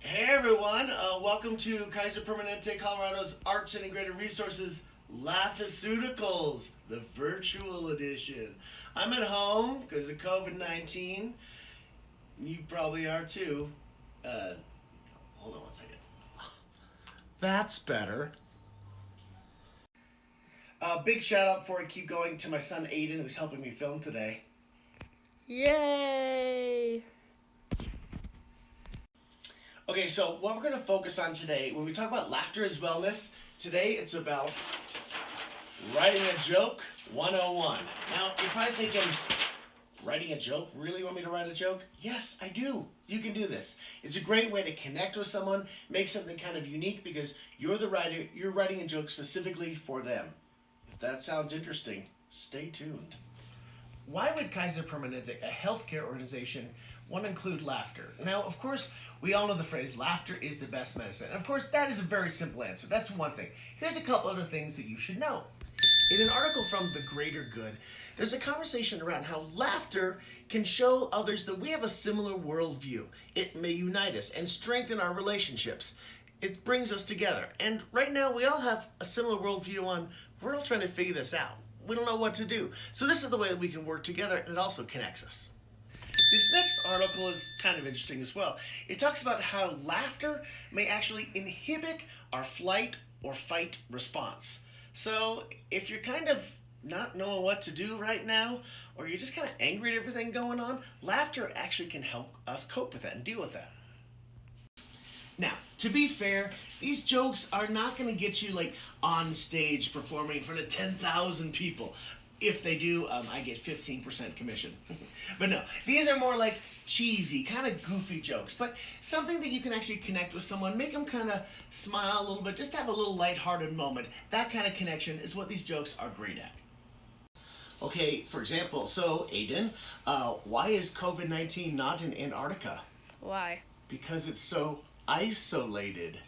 Hey everyone, uh, welcome to Kaiser Permanente Colorado's Arts Integrated Resources Laughaceuticals, the virtual edition. I'm at home because of COVID 19. You probably are too. Uh, hold on one second. That's better. Uh, big shout out before I keep going to my son Aiden, who's helping me film today. Yay! Okay, so what we're going to focus on today, when we talk about laughter as wellness, today it's about writing a joke 101. Now, you're probably thinking, writing a joke? Really want me to write a joke? Yes, I do. You can do this. It's a great way to connect with someone, make something kind of unique because you're the writer, you're writing a joke specifically for them. If that sounds interesting, stay tuned. Why would Kaiser Permanente, a healthcare organization, want to include laughter? Now, of course, we all know the phrase laughter is the best medicine. Of course, that is a very simple answer. That's one thing. Here's a couple other things that you should know. In an article from The Greater Good, there's a conversation around how laughter can show others that we have a similar worldview. It may unite us and strengthen our relationships. It brings us together. And right now, we all have a similar worldview on we're all trying to figure this out. We don't know what to do. So, this is the way that we can work together, and it also connects us. This next article is kind of interesting as well. It talks about how laughter may actually inhibit our flight or fight response. So if you're kind of not knowing what to do right now, or you're just kind of angry at everything going on, laughter actually can help us cope with that and deal with that. Now, to be fair, these jokes are not going to get you like on stage performing in front of 10,000 people. If they do, um, I get 15% commission. but no, these are more like cheesy, kind of goofy jokes, but something that you can actually connect with someone, make them kind of smile a little bit, just have a little lighthearted moment. That kind of connection is what these jokes are great at. Okay, for example, so Aiden, uh, why is COVID 19 not in Antarctica? Why? Because it's so isolated.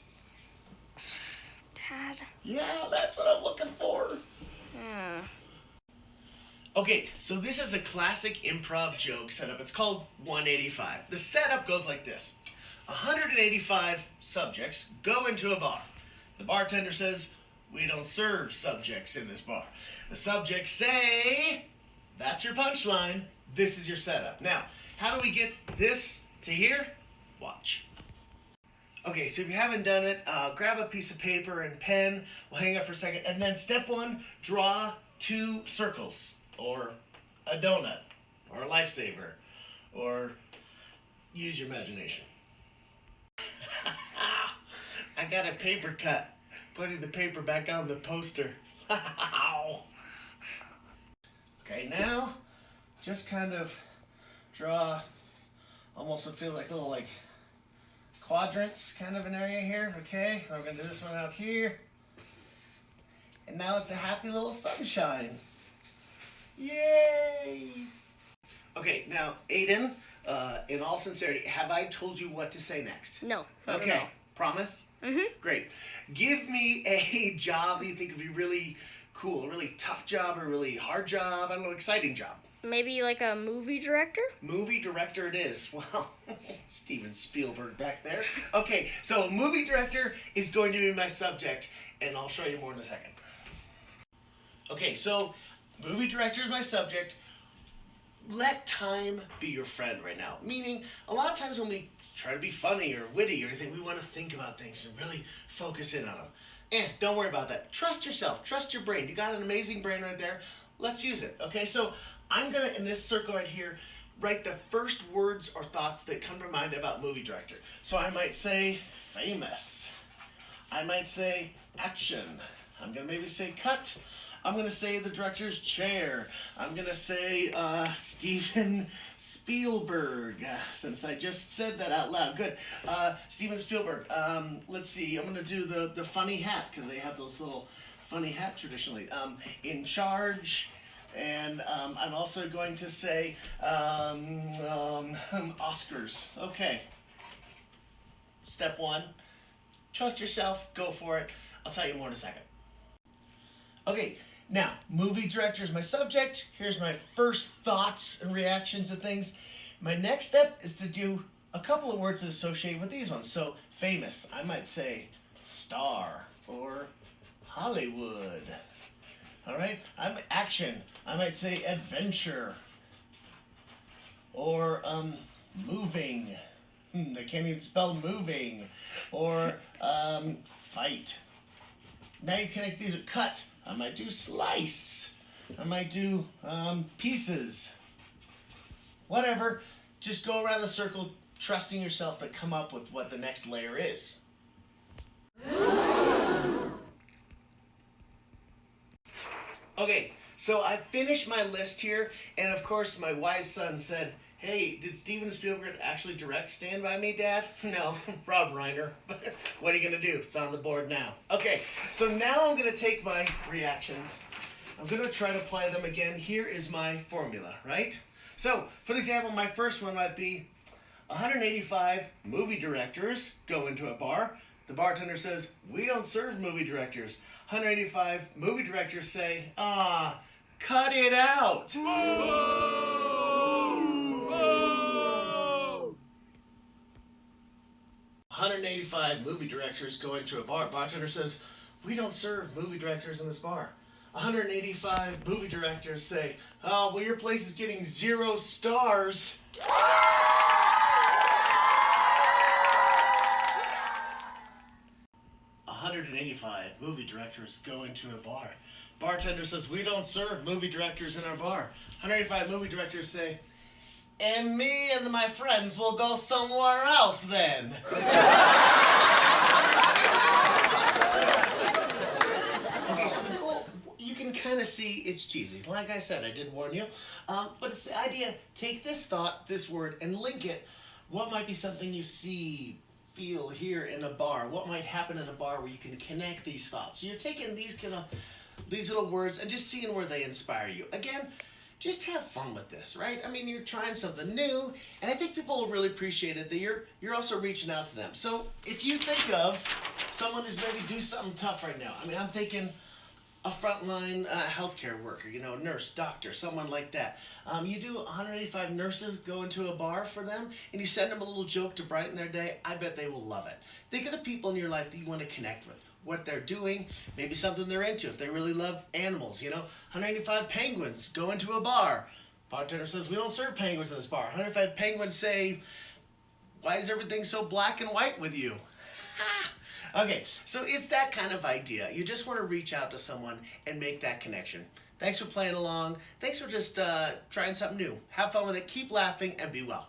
Dad? Yeah, that's what I'm looking for. Yeah. Okay, so this is a classic improv joke setup. It's called 185. The setup goes like this 185 subjects go into a bar. The bartender says, We don't serve subjects in this bar. The subjects say, That's your punchline. This is your setup. Now, how do we get this to here? Watch. Okay, so if you haven't done it, uh, grab a piece of paper and pen. We'll hang out for a second. And then step one, draw two circles or a donut, or a lifesaver, or use your imagination. I got a paper cut, putting the paper back on the poster. okay, now just kind of draw almost would feel like a little like quadrants kind of an area here. Okay, I'm gonna do this one out here. And now it's a happy little sunshine. Yay! Okay, now, Aiden, uh, in all sincerity, have I told you what to say next? No. Okay, know. promise? Mhm. Great. Give me a job that you think would be really cool, a really tough job, a really hard job, I don't know, exciting job. Maybe like a movie director? Movie director it is. Well, Steven Spielberg back there. Okay, so movie director is going to be my subject, and I'll show you more in a second. Okay, so movie director is my subject. Let time be your friend right now. Meaning, a lot of times when we try to be funny or witty or anything, we want to think about things and really focus in on them. Eh, don't worry about that. Trust yourself. Trust your brain. You got an amazing brain right there. Let's use it. Okay, so I'm gonna in this circle right here write the first words or thoughts that come to mind about movie director. So I might say famous. I might say action. I'm gonna maybe say cut. I'm gonna say the director's chair. I'm gonna say uh, Steven Spielberg, since I just said that out loud. Good. Uh, Steven Spielberg. Um, let's see. I'm gonna do the the funny hat because they have those little funny hat traditionally. Um, in charge. And um, I'm also going to say um, um, Oscars. Okay. Step one trust yourself, go for it. I'll tell you more in a second. Okay, now, movie director is my subject. Here's my first thoughts and reactions to things. My next step is to do a couple of words associated with these ones. So famous, I might say star or Hollywood. All right, I'm action. I might say adventure or um, moving. Hmm, I can't even spell moving. Or um, fight. Now you connect these with cut. I might do slice. I might do um, pieces. Whatever. Just go around the circle, trusting yourself to come up with what the next layer is. Okay, so I finished my list here, and of course, my wise son said, Hey, did Steven Spielberg actually direct Stand By Me, Dad? No, Rob Reiner. What are you going to do? It's on the board now. Okay, so now I'm going to take my reactions. I'm going to try to apply them again. Here is my formula, right? So, for example, my first one might be 185 movie directors go into a bar. The bartender says, We don't serve movie directors. 185 movie directors say, Ah, cut it out. 185 movie directors go into a bar. Bartender says, We don't serve movie directors in this bar. 185 movie directors say, Oh, well, your place is getting zero stars. 185 movie directors go into a bar. Bartender says, We don't serve movie directors in our bar. 185 movie directors say, And me and my friends will go somewhere else then. Okay, so goal, you can kind of see it's cheesy. Like I said, I did warn you. Um, but it's the idea take this thought, this word, and link it. What might be something you see, feel, hear in a bar? What might happen in a bar where you can connect these thoughts? So you're taking these kind of these little words and just seeing where they inspire you. Again, just have fun with this, right? I mean, you're trying something new, and I think people will really appreciate it that you're you're also reaching out to them. So if you think of someone who's maybe do something tough right now, I mean, I'm thinking a frontline uh, healthcare worker, you know, nurse, doctor, someone like that. Um, you do 185 nurses go into a bar for them, and you send them a little joke to brighten their day. I bet they will love it. Think of the people in your life that you want to connect with, what they're doing, maybe something they're into. If they really love animals, you know, 185 penguins go into a bar. Bartender says we don't serve penguins in this bar. 105 penguins say, "Why is everything so black and white with you?" Okay, so it's that kind of idea. You just want to reach out to someone and make that connection. Thanks for playing along. Thanks for just uh, trying something new. Have fun with it. Keep laughing and be well.